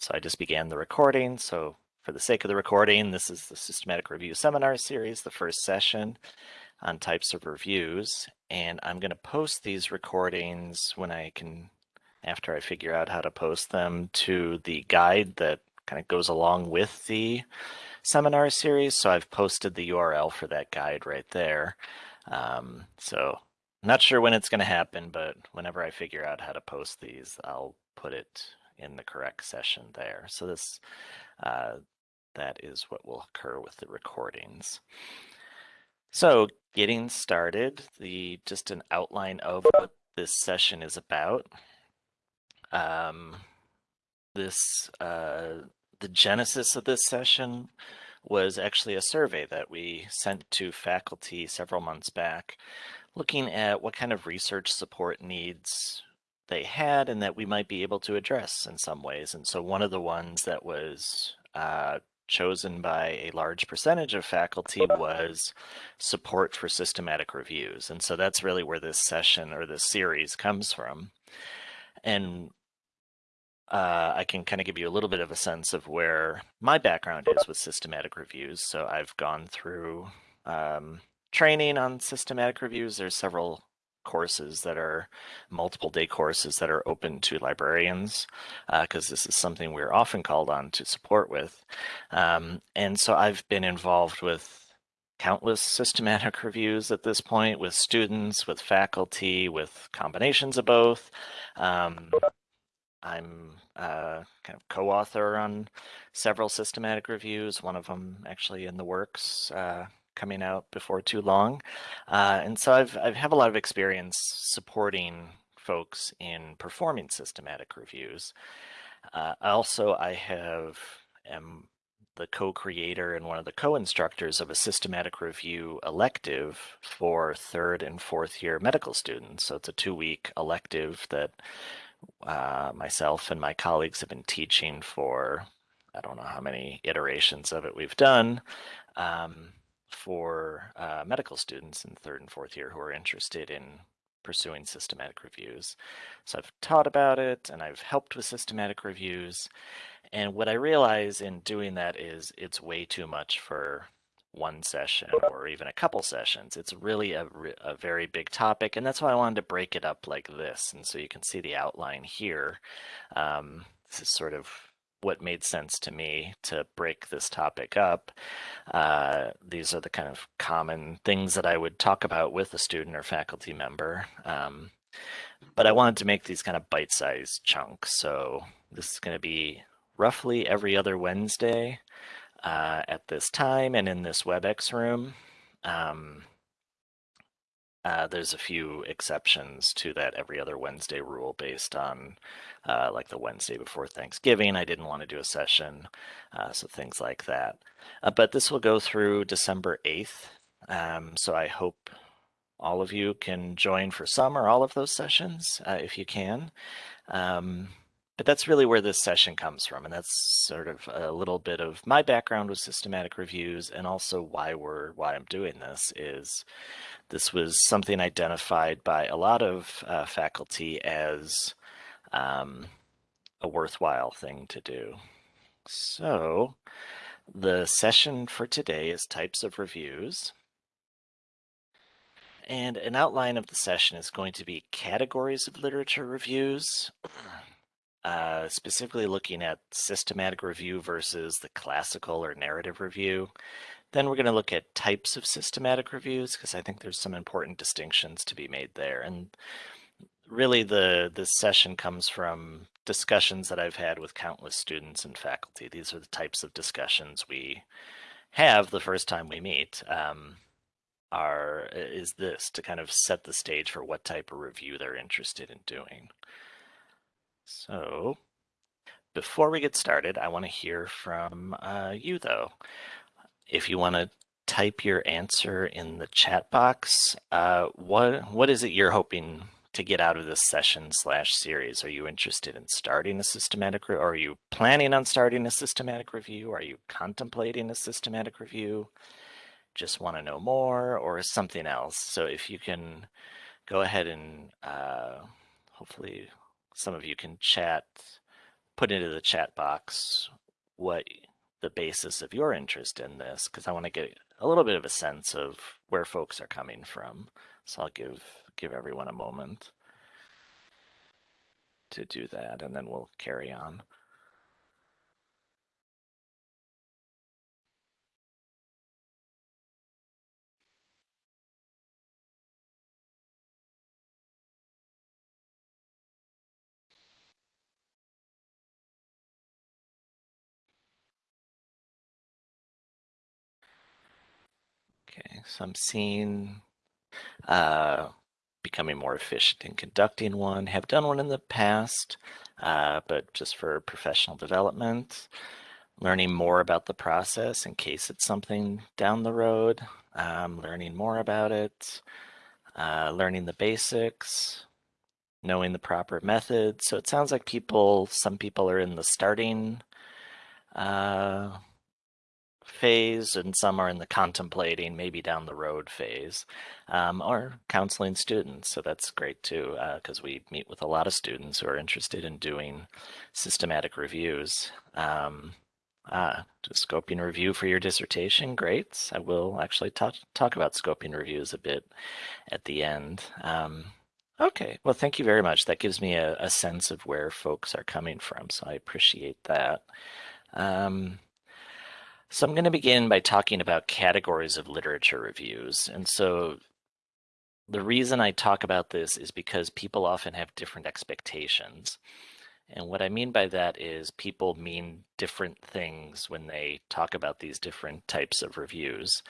so I just began the recording. So for the sake of the recording, this is the Systematic Review Seminar Series, the first session on types of reviews. And I'm going to post these recordings when I can, after I figure out how to post them, to the guide that kind of goes along with the seminar series. So I've posted the URL for that guide right there. Um, so not sure when it's going to happen, but whenever I figure out how to post these, I'll put it in the correct session there. So this, uh, that is what will occur with the recordings. So getting started, the just an outline of what this session is about. Um, this, uh, the genesis of this session was actually a survey that we sent to faculty several months back looking at what kind of research support needs they had and that we might be able to address in some ways. And so one of the ones that was uh, chosen by a large percentage of faculty was support for systematic reviews. And so that's really where this session or this series comes from. And uh, I can kind of give you a little bit of a sense of where my background is with systematic reviews. So I've gone through um, training on systematic reviews. There's several courses that are multiple day courses that are open to librarians because uh, this is something we're often called on to support with. Um, and so I've been involved with countless systematic reviews at this point with students, with faculty, with combinations of both. Um, I'm uh, kind of co-author on several systematic reviews, one of them actually in the works uh, coming out before too long. Uh, and so I've, I have have a lot of experience supporting folks in performing systematic reviews. Uh, also, I have am the co-creator and one of the co-instructors of a systematic review elective for third and fourth year medical students. So it's a two-week elective that uh, myself and my colleagues have been teaching for, I don't know how many iterations of it we've done. Um, for uh, medical students in third and fourth year who are interested in pursuing systematic reviews. So I've taught about it and I've helped with systematic reviews. And what I realize in doing that is it's way too much for one session or even a couple sessions. It's really a, a very big topic, and that's why I wanted to break it up like this. And so you can see the outline here. Um, this is sort of what made sense to me to break this topic up. Uh, these are the kind of common things that I would talk about with a student or faculty member. Um, but I wanted to make these kind of bite-sized chunks. So this is going to be roughly every other Wednesday uh, at this time and in this WebEx room. Um, uh, there's a few exceptions to that every other Wednesday rule based on uh, like the Wednesday before Thanksgiving. I didn't want to do a session, uh, so things like that. Uh, but this will go through December 8th. Um, so I hope all of you can join for some or all of those sessions uh, if you can. Um, but that's really where this session comes from. And that's sort of a little bit of my background with systematic reviews and also why we're why I'm doing this is this was something identified by a lot of uh, faculty as um, a worthwhile thing to do. So the session for today is types of reviews. And an outline of the session is going to be categories of literature reviews. Uh, specifically looking at systematic review versus the classical or narrative review. Then we're going to look at types of systematic reviews because I think there's some important distinctions to be made there. And really the this session comes from discussions that I've had with countless students and faculty. These are the types of discussions we have the first time we meet. Um, are is this to kind of set the stage for what type of review they're interested in doing. So before we get started, I want to hear from uh, you though. If you want to type your answer in the chat box, uh, what what is it you're hoping to get out of this session slash series? Are you interested in starting a systematic, or are you planning on starting a systematic review? Are you contemplating a systematic review? Just want to know more, or something else? So if you can go ahead and uh, hopefully some of you can chat put into the chat box what the basis of your interest in this, because I want to get a little bit of a sense of where folks are coming from. So I'll give give everyone a moment to do that, and then we'll carry on. Okay, so I'm seeing uh, becoming more efficient in conducting one. Have done one in the past, uh, but just for professional development. Learning more about the process in case it's something down the road. Um, learning more about it. Uh, learning the basics. Knowing the proper method. So it sounds like people, some people are in the starting uh, phase and some are in the contemplating, maybe down the road phase, um, or counseling students. So that's great too, because uh, we meet with a lot of students who are interested in doing systematic reviews. Um, uh, scoping review for your dissertation, great. I will actually talk, talk about scoping reviews a bit at the end. Um, okay, well, thank you very much. That gives me a, a, sense of where folks are coming from, so I appreciate that. Um, so I'm going to begin by talking about categories of literature reviews. And so the reason I talk about this is because people often have different expectations. And what I mean by that is people mean different things when they talk about these different types of reviews.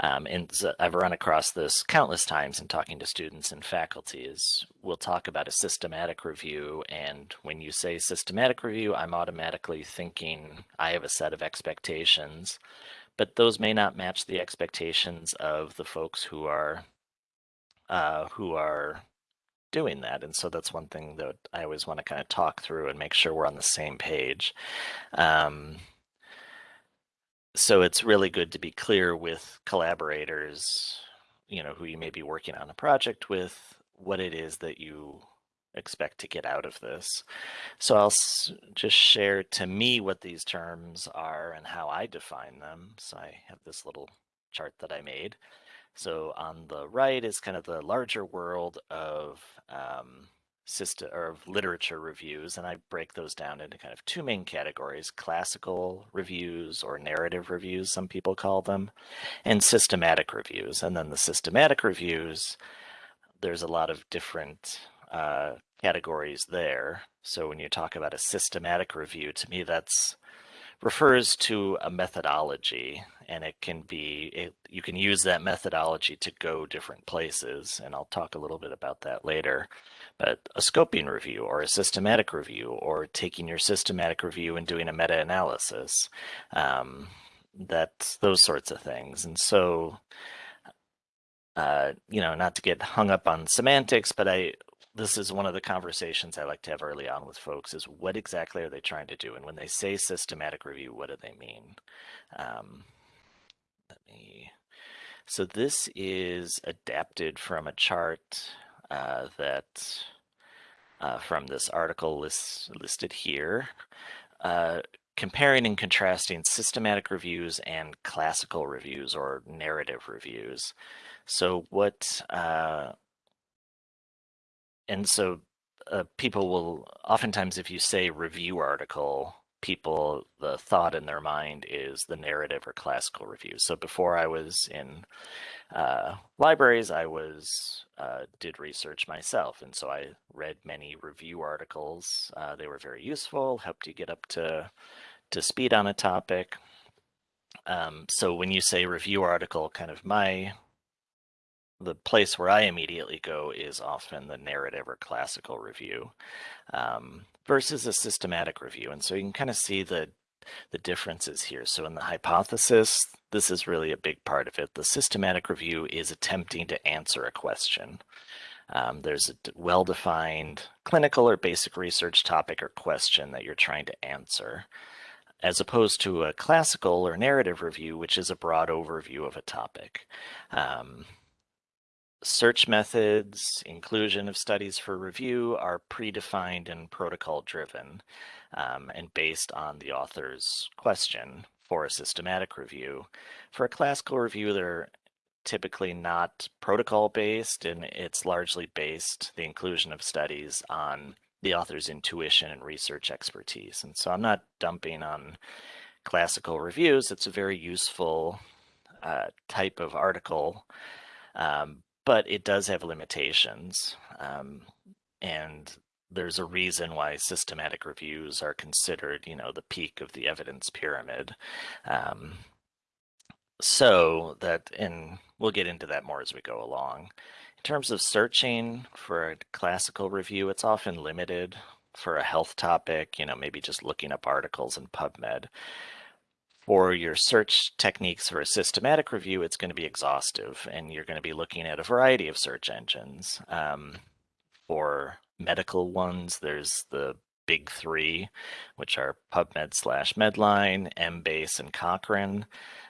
Um, and so I've run across this countless times in talking to students and faculty is we'll talk about a systematic review. And when you say systematic review, I'm automatically thinking I have a set of expectations, but those may not match the expectations of the folks who are uh, who are doing that. And so that's one thing that I always want to kind of talk through and make sure we're on the same page. Um, so it's really good to be clear with collaborators, you know, who you may be working on a project with, what it is that you expect to get out of this. So I'll just share to me what these terms are and how I define them. So I have this little chart that I made. So on the right is kind of the larger world of um, system or of literature reviews, and I break those down into kind of two main categories: classical reviews or narrative reviews, some people call them, and systematic reviews. And then the systematic reviews, there's a lot of different uh, categories there. So when you talk about a systematic review, to me that's refers to a methodology and it can be it, you can use that methodology to go different places and I'll talk a little bit about that later. But a scoping review or a systematic review or taking your systematic review and doing a meta-analysis um, that's those sorts of things. And so uh, you know not to get hung up on semantics but I this is one of the conversations I like to have early on with folks is what exactly are they trying to do? And when they say systematic review, what do they mean? Um, let me, so this is adapted from a chart uh, that uh, from this article list, listed here, uh, comparing and contrasting systematic reviews and classical reviews or narrative reviews. So what uh, and so uh, people will oftentimes, if you say review article, people the thought in their mind is the narrative or classical review. So before I was in uh, libraries, I was uh, did research myself, and so I read many review articles. Uh, they were very useful, helped you get up to to speed on a topic. Um, so when you say review article, kind of my the place where I immediately go is often the narrative or classical review um, versus a systematic review. And so you can kind of see the the differences here. So in the hypothesis, this is really a big part of it. The systematic review is attempting to answer a question. Um, there's a well-defined clinical or basic research topic or question that you're trying to answer, as opposed to a classical or narrative review, which is a broad overview of a topic. Um, Search methods, inclusion of studies for review are predefined and protocol driven. um, and based on the author's question for a systematic review. For a classical review, they're typically not protocol based and it's largely based the inclusion of studies on the author's intuition and research expertise. And so I'm not dumping on classical reviews. It's a very useful uh, type of article, um, but it does have limitations. Um, and there's a reason why systematic reviews are considered, you know, the peak of the evidence pyramid. Um, so that, and we'll get into that more as we go along. In terms of searching for a classical review, it's often limited for a health topic, you know, maybe just looking up articles in PubMed. For your search techniques for a systematic review, it's going to be exhaustive and you're going to be looking at a variety of search engines. Um, for medical ones, there's the big three, which are PubMed slash Medline, Embase, and Cochrane.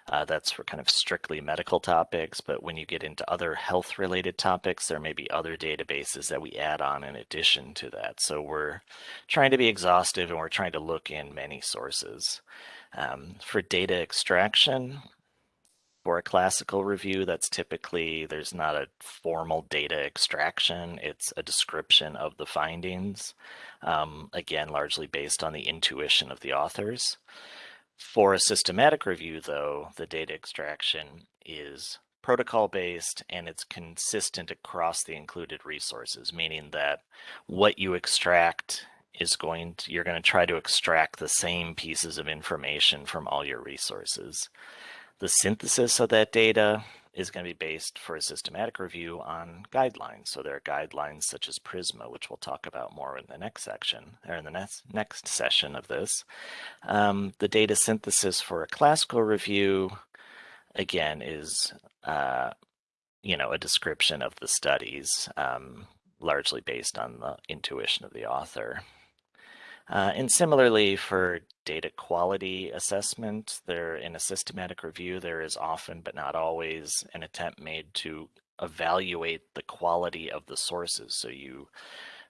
Uh, that's for kind of strictly medical topics, but when you get into other health related topics, there may be other databases that we add on in addition to that. So we're trying to be exhaustive and we're trying to look in many sources. Um, for data extraction, for a classical review, that's typically, there's not a formal data extraction. It's a description of the findings, um, again, largely based on the intuition of the authors. For a systematic review, though, the data extraction is protocol based and it's consistent across the included resources, meaning that what you extract is going to, you're going to try to extract the same pieces of information from all your resources. The synthesis of that data is going to be based for a systematic review on guidelines. So there are guidelines such as PRISMA, which we'll talk about more in the next section, or in the next, next session of this. Um, the data synthesis for a classical review, again, is, uh, you know, a description of the studies, um, largely based on the intuition of the author. Uh, and similarly for data quality assessment, there in a systematic review, there is often but not always an attempt made to evaluate the quality of the sources. So you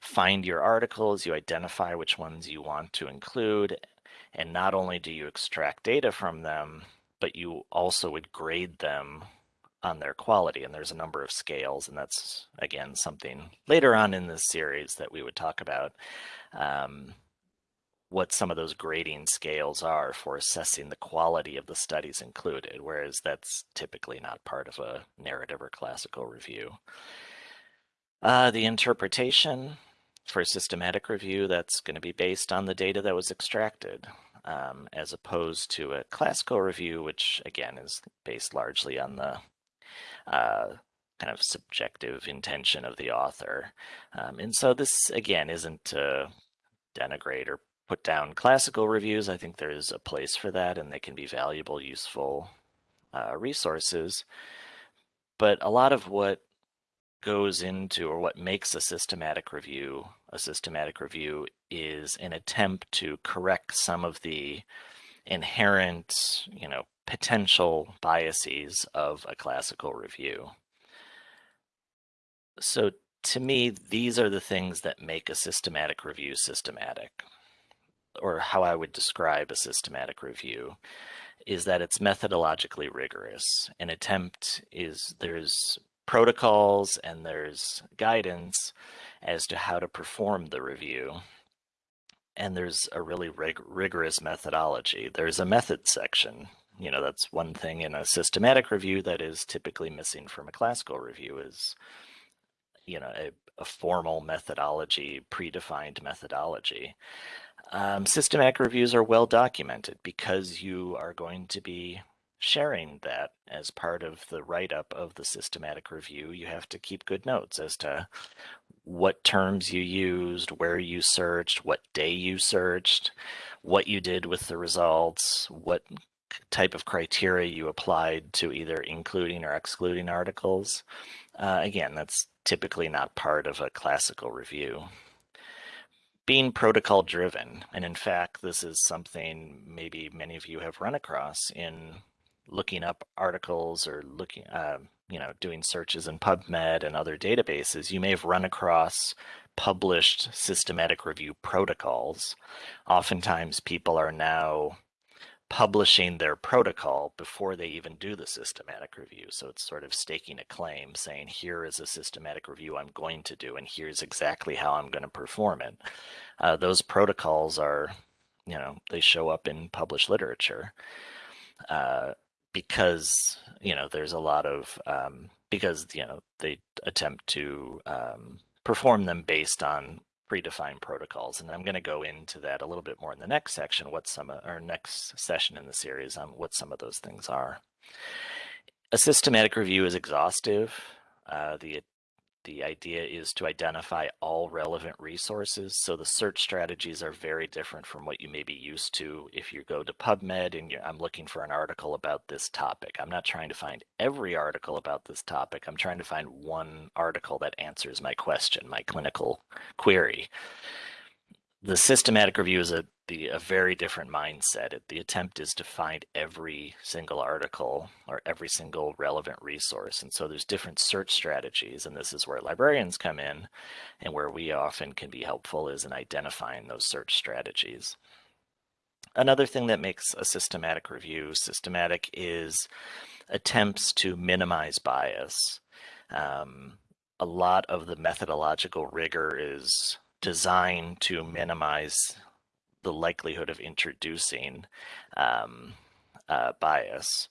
find your articles, you identify which ones you want to include, and not only do you extract data from them, but you also would grade them on their quality. And there's a number of scales, and that's, again, something later on in this series that we would talk about. Um, what some of those grading scales are for assessing the quality of the studies included, whereas that's typically not part of a narrative or classical review. Uh, the interpretation for a systematic review, that's going to be based on the data that was extracted, um, as opposed to a classical review, which again is based largely on the uh, kind of subjective intention of the author. Um, and so this, again, isn't to denigrate or put down classical reviews. I think there is a place for that and they can be valuable, useful uh, resources. But a lot of what goes into or what makes a systematic review a systematic review is an attempt to correct some of the inherent, you know, potential biases of a classical review. So to me, these are the things that make a systematic review systematic or how I would describe a systematic review is that it's methodologically rigorous. An attempt is there's protocols and there's guidance as to how to perform the review. And there's a really rig rigorous methodology. There's a method section. You know, that's one thing in a systematic review that is typically missing from a classical review is, you know, a, a formal methodology, predefined methodology. Um, systematic reviews are well documented because you are going to be sharing that as part of the write-up of the systematic review. You have to keep good notes as to what terms you used, where you searched, what day you searched, what you did with the results, what type of criteria you applied to either including or excluding articles. Uh, again, that's typically not part of a classical review being protocol driven. And in fact, this is something maybe many of you have run across in looking up articles or looking, uh, you know, doing searches in PubMed and other databases. You may have run across published systematic review protocols. Oftentimes people are now publishing their protocol before they even do the systematic review. So it's sort of staking a claim saying, here is a systematic review I'm going to do, and here's exactly how I'm going to perform it. Uh, those protocols are, you know, they show up in published literature uh, because, you know, there's a lot of, um, because, you know, they attempt to um, perform them based on predefined protocols. And I'm going to go into that a little bit more in the next section, what some, or next session in the series on what some of those things are. A systematic review is exhaustive. Uh, the the idea is to identify all relevant resources. So the search strategies are very different from what you may be used to. If you go to PubMed and I'm looking for an article about this topic, I'm not trying to find every article about this topic. I'm trying to find one article that answers my question, my clinical query the systematic review is a the a very different mindset. It, the attempt is to find every single article or every single relevant resource. And so there's different search strategies. And this is where librarians come in and where we often can be helpful is in identifying those search strategies. Another thing that makes a systematic review systematic is attempts to minimize bias. Um, a lot of the methodological rigor is designed to minimize the likelihood of introducing um, uh, bias.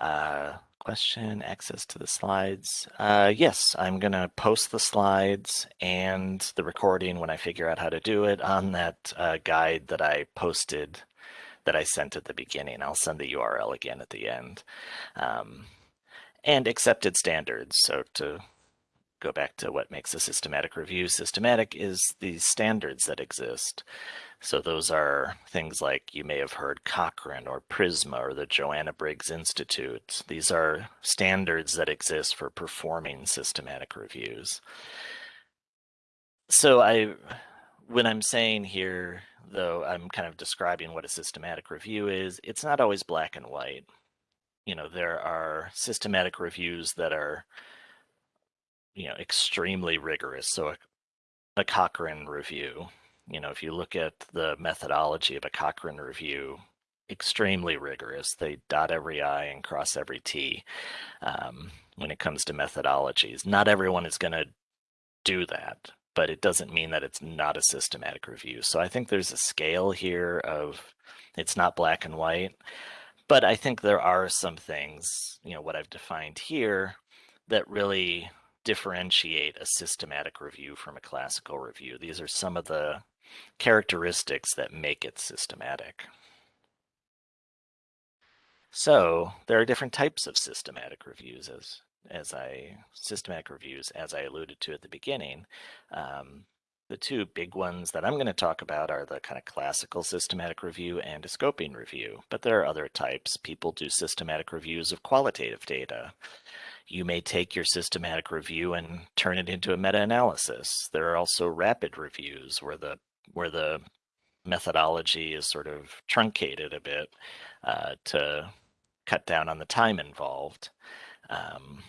Uh, question, access to the slides. Uh, yes, I'm going to post the slides and the recording when I figure out how to do it on that uh, guide that I posted that I sent at the beginning. I'll send the URL again at the end. Um, and accepted standards. So to go back to what makes a systematic review systematic is the standards that exist. So those are things like you may have heard Cochrane or PRISMA or the Joanna Briggs Institute. These are standards that exist for performing systematic reviews. So I, when I'm saying here, though, I'm kind of describing what a systematic review is, it's not always black and white. You know, there are systematic reviews that are you know extremely rigorous. So a, a Cochrane review, you know, if you look at the methodology of a Cochrane review, extremely rigorous. They dot every I and cross every T um, when it comes to methodologies. Not everyone is going to do that, but it doesn't mean that it's not a systematic review. So I think there's a scale here of it's not black and white, but I think there are some things, you know, what I've defined here that really differentiate a systematic review from a classical review. These are some of the characteristics that make it systematic. So there are different types of systematic reviews as as I systematic reviews as I alluded to at the beginning. Um, the two big ones that I'm going to talk about are the kind of classical systematic review and a scoping review, but there are other types. People do systematic reviews of qualitative data. You may take your systematic review and turn it into a meta-analysis. There are also rapid reviews where the where the methodology is sort of truncated a bit uh, to cut down on the time involved. Um,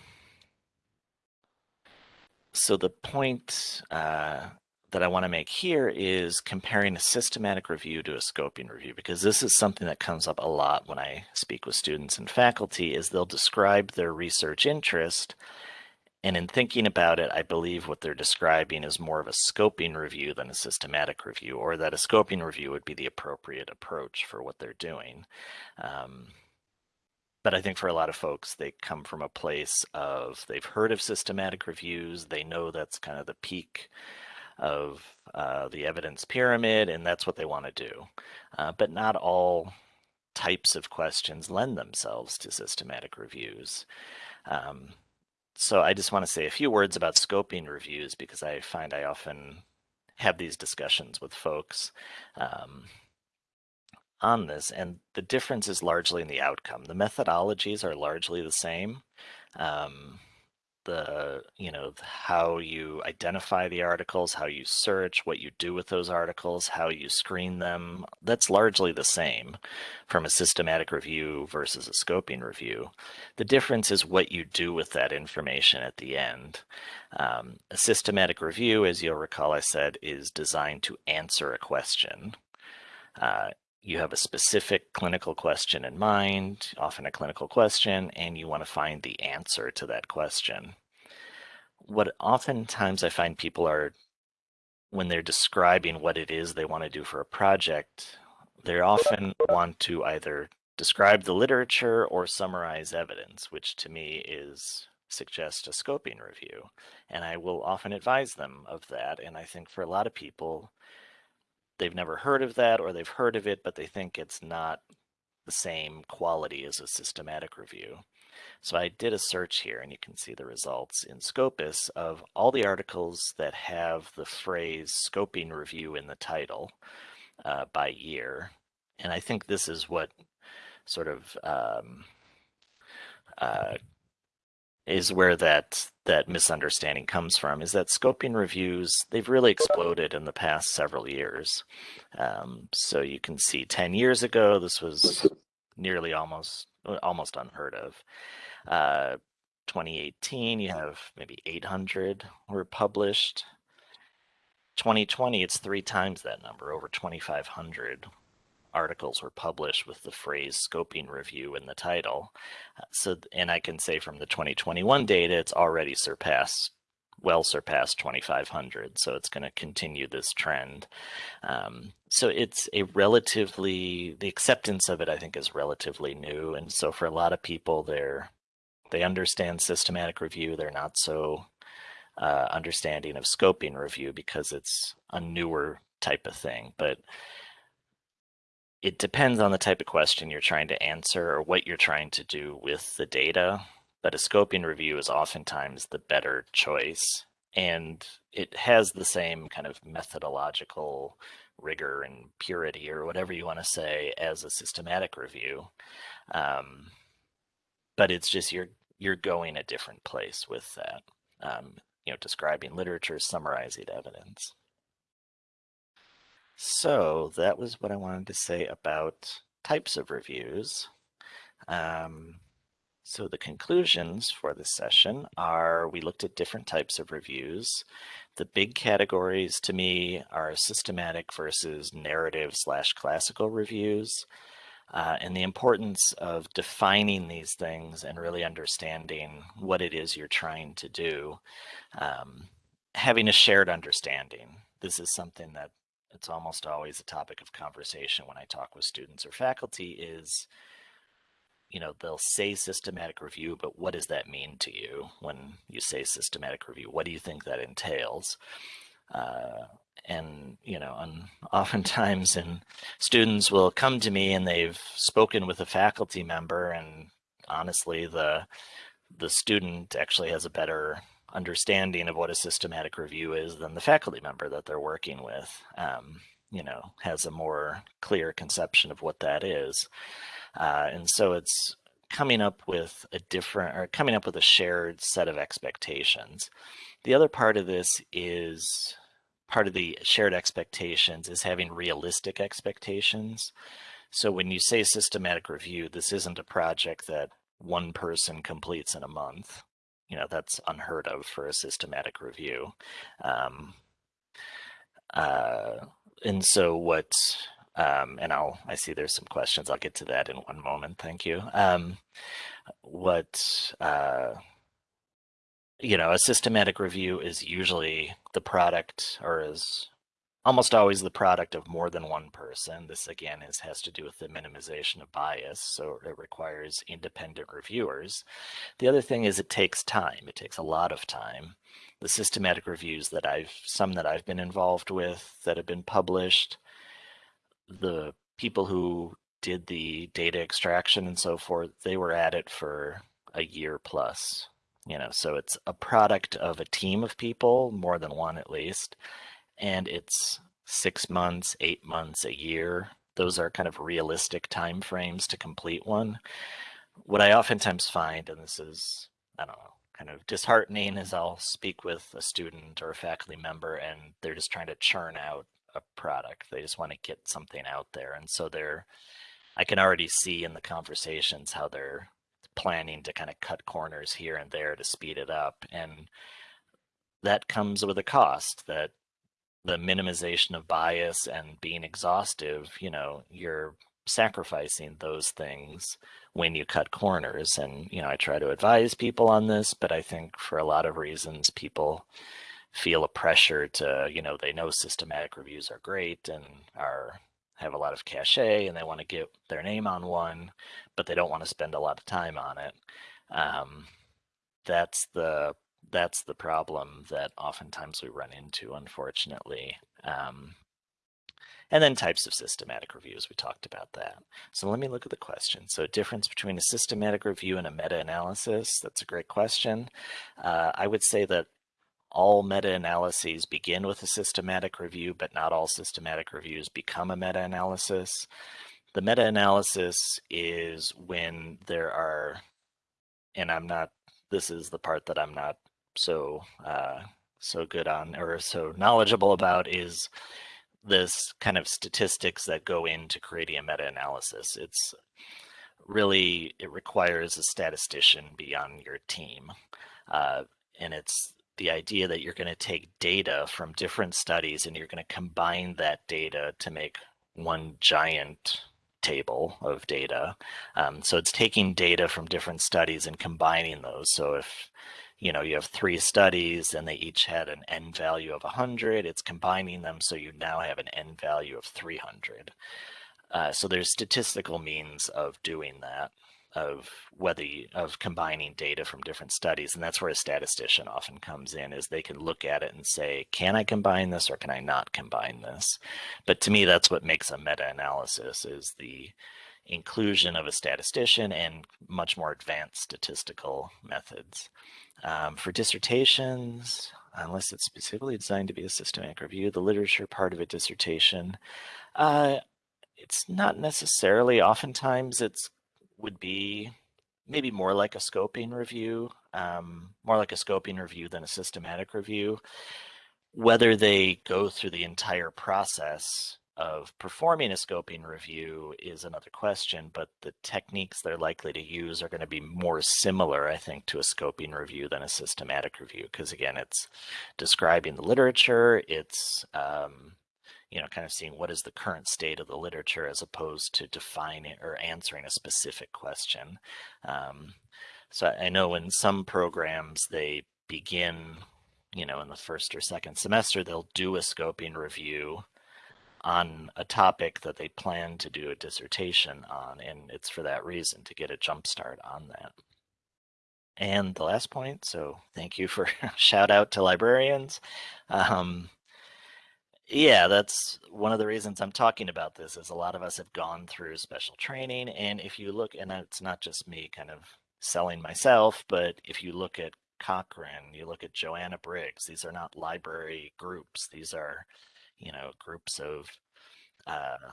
so the point uh, that I want to make here is comparing a systematic review to a scoping review, because this is something that comes up a lot when I speak with students and faculty is they'll describe their research interest. And in thinking about it, I believe what they're describing is more of a scoping review than a systematic review, or that a scoping review would be the appropriate approach for what they're doing. Um, but I think for a lot of folks, they come from a place of they've heard of systematic reviews. They know that's kind of the peak of uh, the evidence pyramid, and that's what they want to do. Uh, but not all types of questions lend themselves to systematic reviews. Um, so I just want to say a few words about scoping reviews because I find I often have these discussions with folks um, on this, and the difference is largely in the outcome. The methodologies are largely the same. Um, the you know how you identify the articles how you search what you do with those articles how you screen them that's largely the same from a systematic review versus a scoping review. The difference is what you do with that information at the end. Um, a systematic review as you'll recall i said is designed to answer a question. Uh, you have a specific clinical question in mind, often a clinical question, and you want to find the answer to that question. What oftentimes I find people are, when they're describing what it is they want to do for a project, they often want to either describe the literature or summarize evidence, which to me is suggest a scoping review. And I will often advise them of that. And I think for a lot of people, they've never heard of that or they've heard of it, but they think it's not the same quality as a systematic review. So I did a search here and you can see the results in Scopus of all the articles that have the phrase scoping review in the title uh, by year. And I think this is what sort of um, uh, is where that that misunderstanding comes from is that scoping reviews they've really exploded in the past several years. Um, so you can see 10 years ago this was nearly almost almost unheard of. Uh, 2018 you have maybe 800 were published. 2020 it's three times that number over 2500 articles were published with the phrase scoping review in the title. Uh, so, and I can say from the 2021 data, it's already surpassed, well surpassed 2,500. So it's going to continue this trend. Um, so it's a relatively, the acceptance of it, I think, is relatively new. And so for a lot of people, they're, they understand systematic review. They're not so uh, understanding of scoping review because it's a newer type of thing. But it depends on the type of question you're trying to answer or what you're trying to do with the data. But a scoping review is oftentimes the better choice. And it has the same kind of methodological rigor and purity or whatever you want to say as a systematic review. Um, but it's just you're you're going a different place with that. Um, you know, describing literature, summarizing evidence. So that was what I wanted to say about types of reviews. Um, so the conclusions for this session are we looked at different types of reviews. The big categories to me are systematic versus narrative slash classical reviews. Uh, and the importance of defining these things and really understanding what it is you're trying to do. Um, having a shared understanding. This is something that it's almost always a topic of conversation when I talk with students or faculty is, you know, they'll say systematic review, but what does that mean to you when you say systematic review? What do you think that entails? Uh, and you know, and oftentimes, and students will come to me and they've spoken with a faculty member, and honestly, the the student actually has a better understanding of what a systematic review is than the faculty member that they're working with. Um, you know, has a more clear conception of what that is. Uh, and so it's coming up with a different or coming up with a shared set of expectations. The other part of this is part of the shared expectations is having realistic expectations. So when you say systematic review, this isn't a project that one person completes in a month you know that's unheard of for a systematic review. Um, uh, and so what um, and I'll I see there's some questions. I'll get to that in one moment. Thank you. Um, what uh, you know a systematic review is usually the product or is almost always the product of more than one person. This again is has to do with the minimization of bias, so it requires independent reviewers. The other thing is it takes time. It takes a lot of time. The systematic reviews that I've some that I've been involved with that have been published, the people who did the data extraction and so forth, they were at it for a year plus. You know, so it's a product of a team of people, more than one at least and it's six months, eight months, a year. Those are kind of realistic timeframes to complete one. What I oftentimes find, and this is, I don't know, kind of disheartening is I'll speak with a student or a faculty member and they're just trying to churn out a product. They just want to get something out there. And so they're, I can already see in the conversations how they're planning to kind of cut corners here and there to speed it up. And that comes with a cost that the minimization of bias and being exhaustive, you know, you're sacrificing those things when you cut corners. And, you know, I try to advise people on this, but I think for a lot of reasons, people feel a pressure to, you know, they know systematic reviews are great and are have a lot of cachet and they want to get their name on one, but they don't want to spend a lot of time on it. Um, that's the that's the problem that oftentimes we run into, unfortunately. Um, and then types of systematic reviews, we talked about that. So let me look at the question. So difference between a systematic review and a meta-analysis, that's a great question. Uh, I would say that all meta-analyses begin with a systematic review, but not all systematic reviews become a meta-analysis. The meta-analysis is when there are, and I'm not, this is the part that I'm not so uh, so good on or so knowledgeable about is this kind of statistics that go into creating a meta-analysis. It's really, it requires a statistician be on your team. Uh, and it's the idea that you're going to take data from different studies and you're going to combine that data to make one giant table of data. Um, so it's taking data from different studies and combining those. So if you know, you have three studies and they each had an n value of 100. It's combining them so you now have an n value of 300. Uh, so there's statistical means of doing that, of whether you, of combining data from different studies, and that's where a statistician often comes in. Is they can look at it and say, can I combine this or can I not combine this? But to me, that's what makes a meta-analysis is the inclusion of a statistician and much more advanced statistical methods. Um, for dissertations, unless it's specifically designed to be a systematic review, the literature part of a dissertation, uh, it's not necessarily, oftentimes it's would be maybe more like a scoping review, um, more like a scoping review than a systematic review. Whether they go through the entire process of performing a scoping review is another question, but the techniques they're likely to use are going to be more similar, I think, to a scoping review than a systematic review, because again, it's describing the literature, it's, um, you know, kind of seeing what is the current state of the literature as opposed to defining or answering a specific question. Um, so I know in some programs they begin, you know, in the first or second semester, they'll do a scoping review on a topic that they plan to do a dissertation on, and it's for that reason to get a jump start on that. And the last point, so thank you for shout out to librarians. Um, yeah, that's one of the reasons I'm talking about this is a lot of us have gone through special training. And if you look, and it's not just me kind of selling myself, but if you look at Cochrane, you look at Joanna Briggs, these are not library groups. These are you know, groups of uh,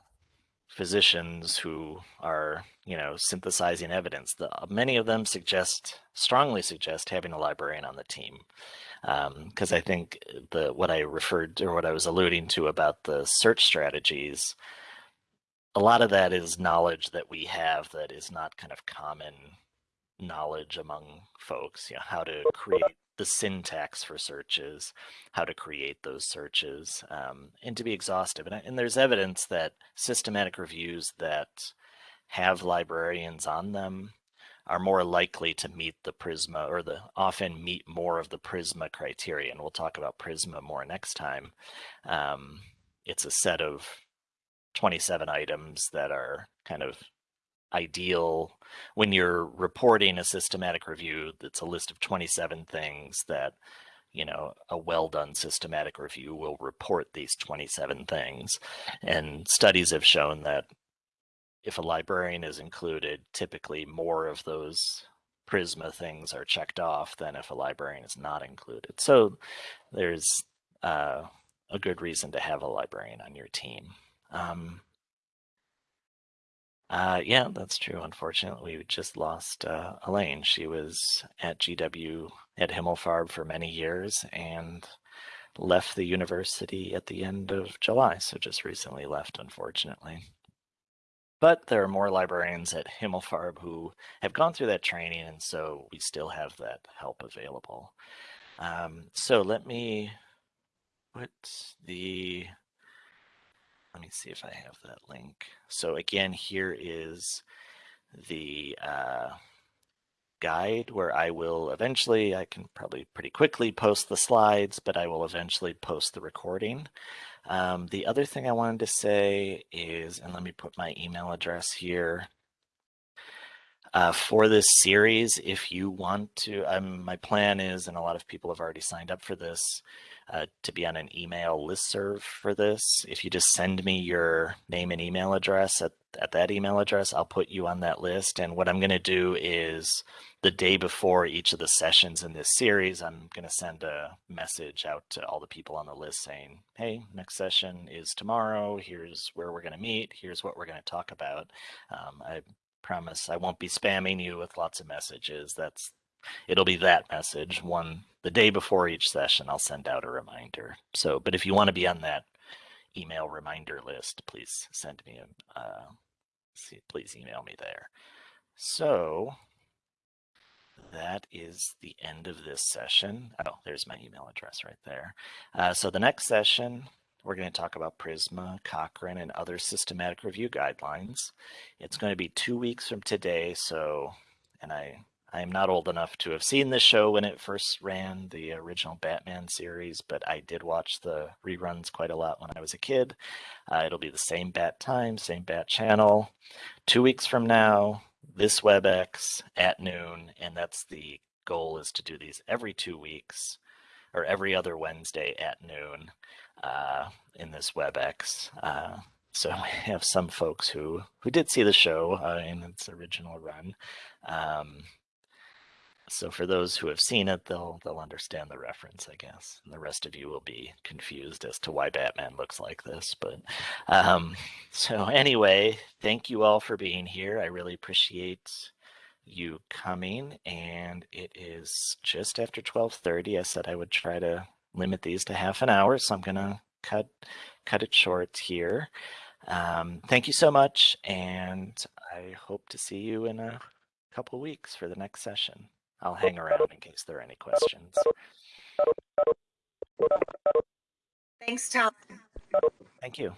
physicians who are, you know, synthesizing evidence. The, many of them suggest, strongly suggest having a librarian on the team. Because um, I think the what I referred to, or what I was alluding to about the search strategies, a lot of that is knowledge that we have that is not kind of common knowledge among folks, you know, how to create the syntax for searches, how to create those searches, um, and to be exhaustive. And, and there's evidence that systematic reviews that have librarians on them are more likely to meet the Prisma or the often meet more of the Prisma criteria. And we'll talk about Prisma more next time. Um, it's a set of 27 items that are kind of ideal when you're reporting a systematic review that's a list of 27 things that you know a well done systematic review will report these 27 things. And studies have shown that if a librarian is included typically more of those prisma things are checked off than if a librarian is not included. So there's uh, a good reason to have a librarian on your team. Um, Uh, yeah, that's true. Unfortunately, we just lost uh, Elaine. She was at GW at Himmelfarb for many years and left the university at the end of July, so just recently left, unfortunately. But there are more librarians at Himmelfarb who have gone through that training, and so we still have that help available. Um, so let me put the let me see if I have that link. So again, here is the uh, guide where I will eventually, I can probably pretty quickly post the slides, but I will eventually post the recording. Um, the other thing I wanted to say is, and let me put my email address here. Uh, for this series, if you want to, um, my plan is, and a lot of people have already signed up for this, uh, to be on an email listserv for this. If you just send me your name and email address at, at that email address, I'll put you on that list. And what I'm going to do is the day before each of the sessions in this series, I'm going to send a message out to all the people on the list saying, hey, next session is tomorrow. Here's where we're going to meet. Here's what we're going to talk about. Um, I promise I won't be spamming you with lots of messages. That's it'll be that message one the day before each session i'll send out a reminder. So but if you want to be on that email reminder list please send me a uh, see, please email me there. So that is the end of this session. Oh there's my email address right there. Uh, so the next session we're going to talk about Prisma, Cochrane, and other systematic review guidelines. It's going to be two weeks from today, so, and I I am not old enough to have seen this show when it first ran, the original Batman series, but I did watch the reruns quite a lot when I was a kid. Uh, it'll be the same bat time, same bat channel. Two weeks from now, this WebEx at noon, and that's the goal is to do these every two weeks or every other Wednesday at noon uh, in this WebEx. Uh, so we have some folks who who did see the show uh, in its original run. Um, so for those who have seen it, they'll they'll understand the reference, I guess. And the rest of you will be confused as to why Batman looks like this. But um, so anyway, thank you all for being here. I really appreciate you coming. And it is just after 12:30. I said I would try to limit these to half an hour, so I'm gonna cut cut it short here. Um, thank you so much, and I hope to see you in a couple weeks for the next session. I'll hang around in case there are any questions. Thanks, Tom. Thank you.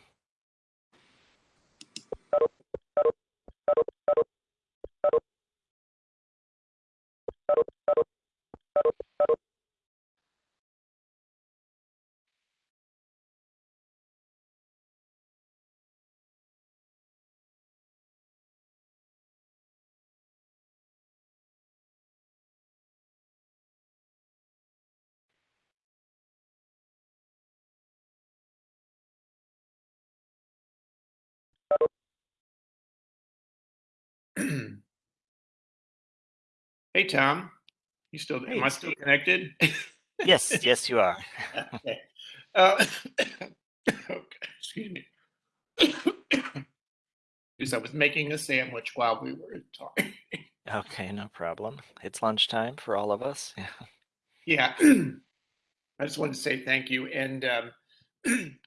Hey, Tom. You still, Hey, am I still connected? Yes, yes, you are. Okay. Uh, okay, Excuse me. Because I was making a sandwich while we were talking. Okay, no problem. It's lunchtime for all of us. Yeah. Yeah. I just wanted to say thank you. And um,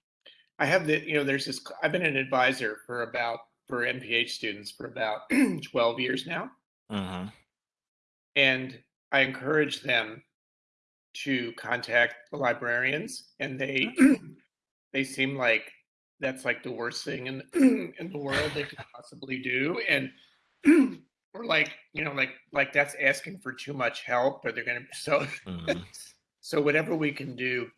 I have the, you know, there's this, I've been an advisor for about, for MPH students for about 12 years now. hmm And I encourage them to contact the librarians and they they seem like that's like the worst thing in in the world they could possibly do. And or like you know like like that's asking for too much help or they're gonna so hmm so whatever we can do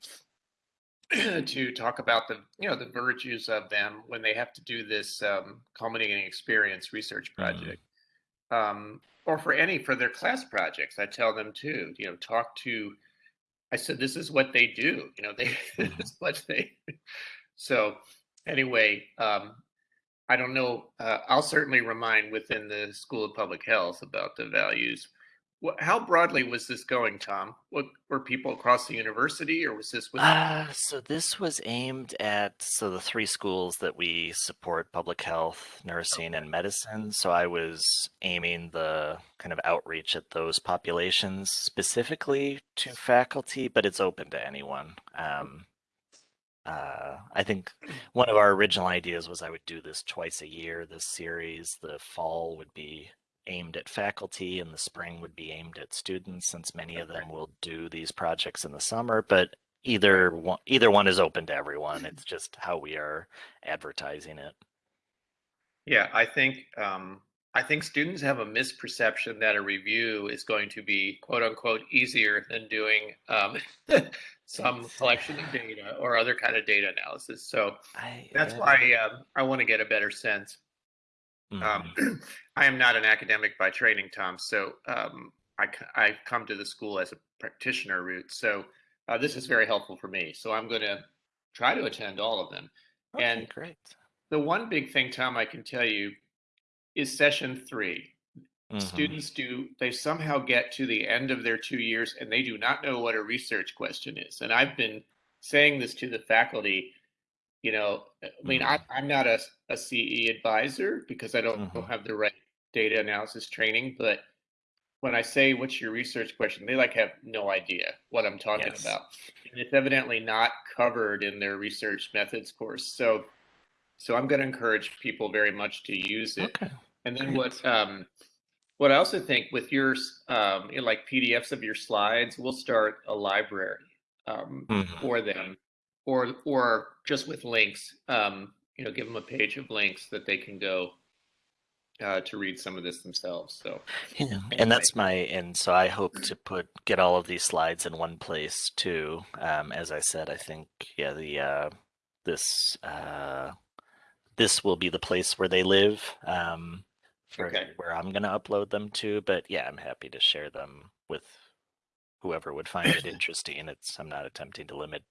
to talk about the you know the virtues of them when they have to do this um, culminating experience research Mhm. project um, or for any for their class projects i tell them too you know talk to i said this is what they do you know they Mhm. this is what they so anyway um, i don't know uh, i'll certainly remind within the school of public health about the values how broadly was this going, Tom? What were people across the university, or was this with? Uh, so this was aimed at so the three schools that we support public health, nursing, and medicine. So I was aiming the kind of outreach at those populations specifically to faculty, but it's open to anyone. Um, uh, I think one of our original ideas was I would do this twice a year, this series. The fall would be aimed at faculty and the spring would be aimed at students since many of them will do these projects in the summer, but either one, either one is open to everyone. It's just how we are advertising it. Yeah, I think um, I think students have a misperception that a review is going to be quote unquote easier than doing um, some collection of data or other kind of data analysis. So I, that's I- why um, I want to get a better sense. Mhm. Um, I am not an academic by training, Tom, so um, I, I've come to the school as a practitioner route. So uh, this is very helpful for me. So I'm going to try to attend all of them. Okay, and- great. The one big thing, Tom, I can tell you is session three. Mhm. Students do, they somehow get to the end of their two years and they do not know what a research question is. And I've been saying this to the faculty, you know, I mean, I, I'm not a, a CE advisor because I don't, Mhm. have the right data analysis training, but when I say what's your research question, they like have no idea what I'm talking Yes. about. And it's evidently not covered in their research methods course. So so I'm going to encourage people very much to use it. Okay. And then what um, what I also think with your um, you know, like PDFs of your slides, we'll start a library um, Mhm. for them, or or just with links. Um, you know, give them a page of links that they can go uh, to read some of this themselves. So Yeah, Anyway. and that's my and so I hope to put get all of these slides in one place too. Um, as I said, I think yeah the uh, this uh, this will be the place where they live um, for Okay. where I'm gonna upload them to. But yeah, I'm happy to share them with whoever would find it interesting. It's I'm not attempting to limit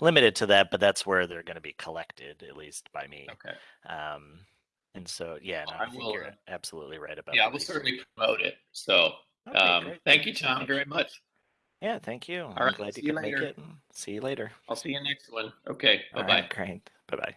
limit it to that, but that's where they're going to be collected at least by me. okay, Um, and so yeah, no, I I, think will, you're uh, absolutely right about yeah, we'll research. certainly promote it. So Okay, um, great. thank you, Tom, very much. Yeah, thank you. I'm right, glad see you you could make later. it. See you later. I'll see you next one. Okay, bye All bye. right, great. Bye bye.